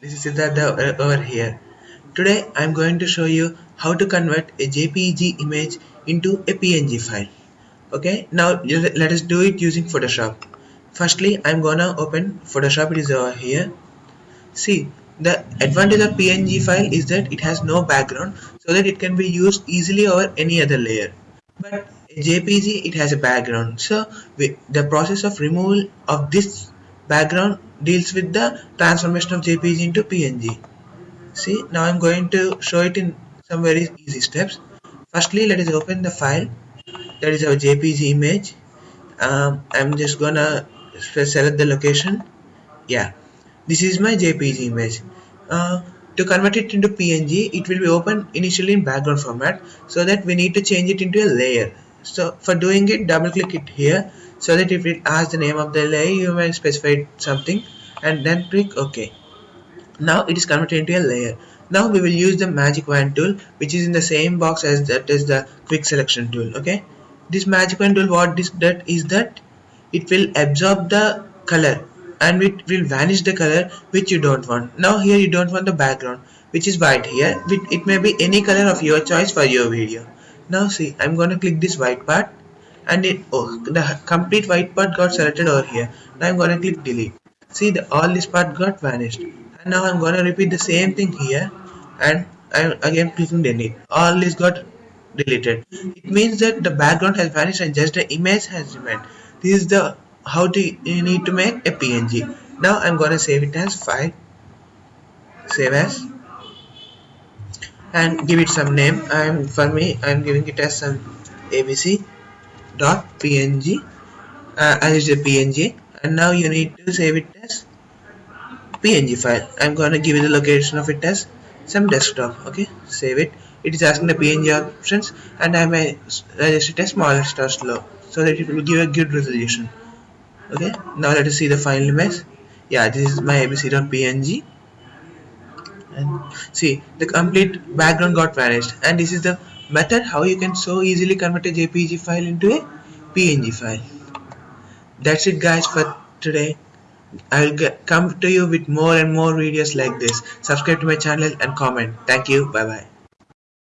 This is Siddhartha uh, over here. Today I am going to show you how to convert a JPEG image into a PNG file. Okay, now let us do it using Photoshop. Firstly, I am gonna open Photoshop. It is over here. See, the advantage of PNG file is that it has no background, so that it can be used easily over any other layer. But JPG it has a background, so we, the process of removal of this background deals with the transformation of JPG into PNG. See, now I'm going to show it in some very easy steps. Firstly, let us open the file. That is our JPG image. Um, I'm just gonna select the location. Yeah, this is my JPG image. Uh, to convert it into PNG, it will be open initially in background format so that we need to change it into a layer. So for doing it, double click it here so that if it asks the name of the layer, you may specify something and then click OK. Now it is converted into a layer. Now we will use the magic wand tool which is in the same box as that is the quick selection tool. Okay. This magic wand tool what this that is that it will absorb the color and it will vanish the color which you don't want. Now here you don't want the background which is white here. It may be any color of your choice for your video. Now see I'm going to click this white part and it oh the complete white part got selected over here. Now I'm going to click delete. See the all this part got vanished. And now I'm gonna repeat the same thing here. And I'm again clicking delete. All this got deleted. It means that the background has vanished and just the image has remained. This is the how to you need to make a png now I'm gonna save it as file. Save as. And give it some name. I'm for me I'm giving it as some abc dot png uh, as a png and now you need to save it as png file. I'm going to give you the location of it as some desktop okay? Save it. It is asking the png options and i may register it as smallest or slow so that it will give a good resolution okay? Now let us see the final image. Yeah this is my abc.png and see the complete background got vanished and this is the method how you can so easily convert a jpg file into a png file. That's it guys for today. I'll get, come to you with more and more videos like this. Subscribe to my channel and comment. Thank you. Bye bye